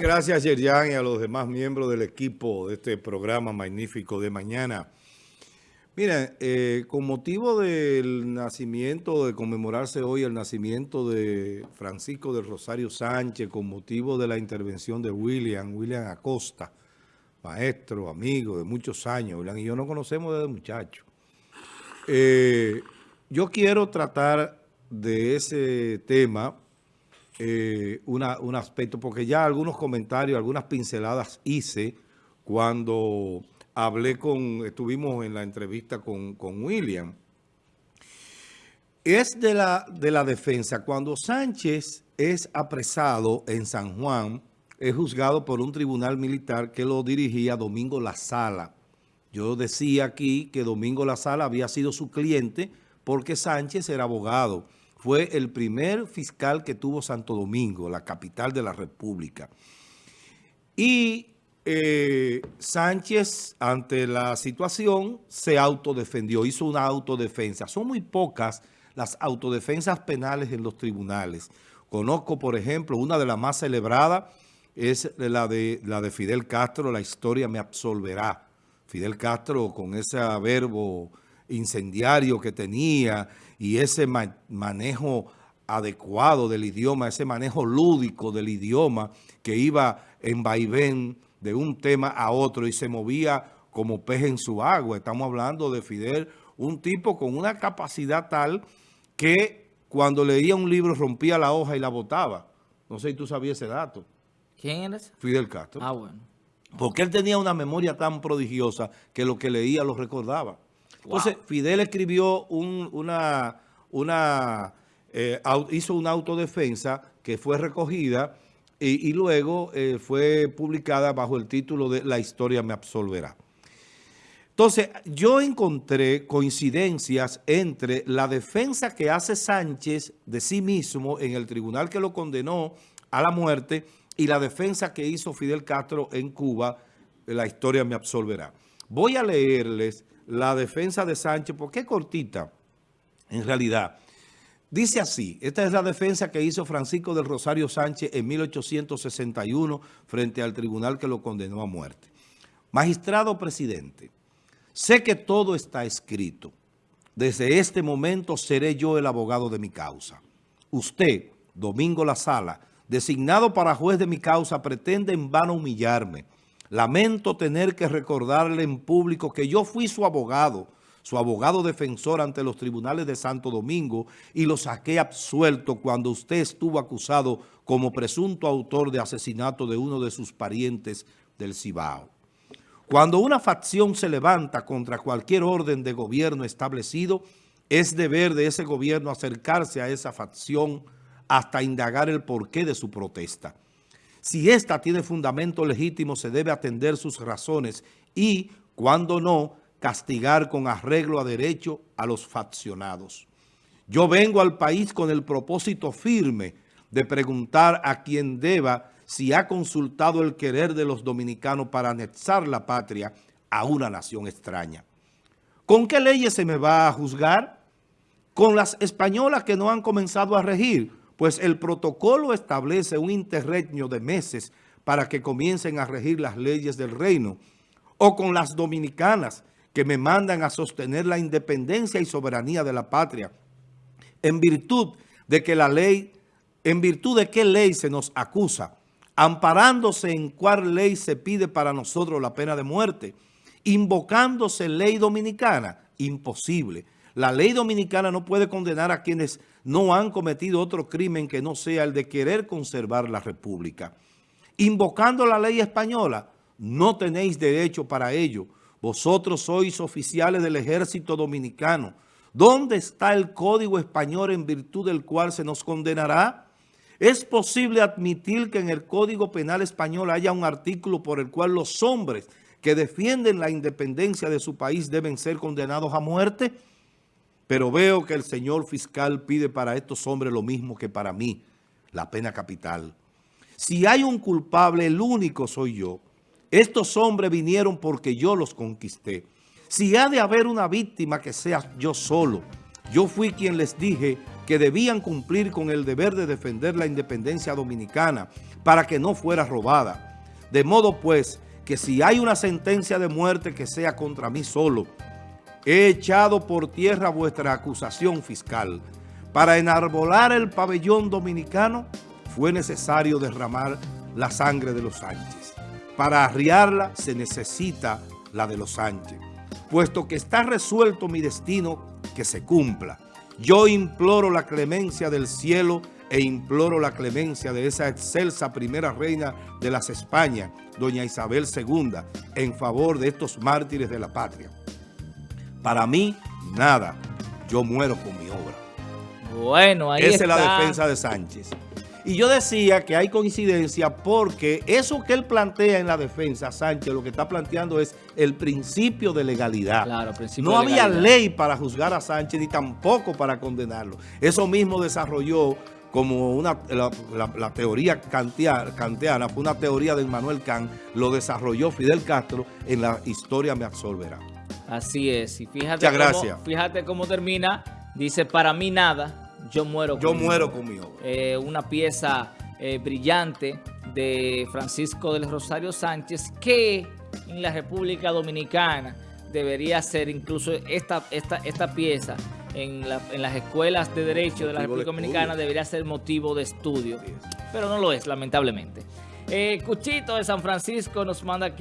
Gracias Yerian y a los demás miembros del equipo de este programa magnífico de mañana. Miren, eh, con motivo del nacimiento, de conmemorarse hoy el nacimiento de Francisco del Rosario Sánchez, con motivo de la intervención de William, William Acosta, maestro, amigo de muchos años, William y yo nos conocemos desde muchacho. Eh, yo quiero tratar de ese tema eh, un aspecto, porque ya algunos comentarios, algunas pinceladas hice cuando hablé con, estuvimos en la entrevista con, William. Es de la, de la defensa. Cuando Sánchez es apresado en San Juan, es juzgado por un tribunal militar que lo dirigía Domingo La Sala. Yo decía aquí que Domingo La Sala había sido su cliente porque Sánchez era abogado fue el primer fiscal que tuvo Santo Domingo, la capital de la República. Y eh, Sánchez, ante la situación, se autodefendió, hizo una autodefensa. Son muy pocas las autodefensas penales en los tribunales. Conozco, por ejemplo, una de las más celebradas es la de, la de Fidel Castro, La historia me absolverá. Fidel Castro con ese verbo incendiario que tenía y ese manejo adecuado del idioma, ese manejo lúdico del idioma que iba en vaivén de un tema a otro y se movía como pez en su agua. Estamos hablando de Fidel, un tipo con una capacidad tal que cuando leía un libro rompía la hoja y la botaba. No sé si tú sabías ese dato. ¿Quién eres? Fidel Castro. Ah, bueno. Porque él tenía una memoria tan prodigiosa que lo que leía lo recordaba. Entonces, Fidel escribió una, eh, hizo una autodefensa que fue recogida y, luego eh, fue publicada bajo el título de La historia me absolverá. Entonces, yo encontré coincidencias entre la defensa que hace Sánchez de sí mismo en el tribunal que lo condenó a la muerte y la defensa que hizo Fidel Castro en Cuba, la historia me absolverá. Voy a leerles la defensa de Sánchez, porque es cortita, en realidad. Dice así, esta es la defensa que hizo Francisco del Rosario Sánchez en 1861 frente al tribunal que lo condenó a muerte. Magistrado presidente, sé que todo está escrito. Desde este momento seré yo el abogado de mi causa. Usted, Domingo La Sala, designado para juez de mi causa, pretende en vano humillarme, Lamento tener que recordarle en público que yo fui su abogado, su abogado defensor ante los tribunales de Santo Domingo y lo saqué absuelto cuando usted estuvo acusado como presunto autor de asesinato de uno de sus parientes del Cibao. Cuando una facción se levanta contra cualquier orden de gobierno establecido, es deber de ese gobierno acercarse a esa facción hasta indagar el porqué de su protesta. Si ésta tiene fundamento legítimo, se debe atender sus razones y, cuando no, castigar con arreglo a derecho a los faccionados. Yo vengo al país con el propósito firme de preguntar a quien deba si ha consultado el querer de los dominicanos para anexar la patria a una nación extraña. ¿Con qué leyes se me va a juzgar? Con las españolas que no han comenzado a regir, pues el protocolo establece un interregno de meses para que comiencen a regir las leyes del reino, o con las dominicanas que me mandan a sostener la independencia y soberanía de la patria, en virtud de que la ley, en virtud de qué ley se nos acusa, amparándose en cuál ley se pide para nosotros la pena de muerte, invocándose ley dominicana, imposible. La ley dominicana no puede condenar a quienes no han cometido otro crimen que no sea el de querer conservar la república. Invocando la ley española, no tenéis derecho para ello. Vosotros sois oficiales del ejército dominicano. ¿Dónde está el código español en virtud del cual se nos condenará? ¿Es posible admitir que en el Código Penal Español haya un artículo por el cual los hombres que defienden la independencia de su país deben ser condenados a muerte? Pero veo que el señor fiscal pide para estos hombres lo mismo que para mí, la pena capital. Si hay un culpable, el único soy yo. Estos hombres vinieron porque yo los conquisté. Si ha de haber una víctima que sea yo solo, yo fui quien les dije que debían cumplir con el deber de defender la independencia dominicana, para que no fuera robada. De modo pues que si hay una sentencia de muerte que sea contra mí solo, he echado por tierra vuestra acusación fiscal. Para enarbolar el pabellón dominicano fue necesario derramar la sangre de los Sánchez. Para arriarla se necesita la de los Sánchez. Puesto que está resuelto mi destino, que se cumpla. Yo imploro la clemencia del cielo e imploro la clemencia de esa excelsa primera reina de las Españas, doña Isabel II, en favor de estos mártires de la patria. Para mí, nada. Yo muero con mi obra. Bueno, ahí Esa es la defensa de Sánchez. Y yo decía que hay coincidencia porque eso que él plantea en la defensa, Sánchez, lo que está planteando es el principio de legalidad. Claro, principio no de había ley para juzgar a Sánchez ni tampoco para condenarlo. Eso mismo desarrolló como una, la, la- la teoría kantia- kantiana, fue una teoría de Manuel Kant, lo desarrolló Fidel Castro en la historia me absolverá. Así es. Y fíjate Muchas cómo, gracias. fíjate cómo termina. Dice, para mí nada, yo muero Yo con mi muero obra". con mi obra. Eh, una pieza eh, brillante de Francisco del Rosario Sánchez que en la República Dominicana debería ser incluso esta, esta, esta pieza en, la- en las escuelas de Derecho de la de República Dominicana debería ser motivo de estudio. Pero no lo es, lamentablemente. Eh, Cuchito de San Francisco nos manda aquí.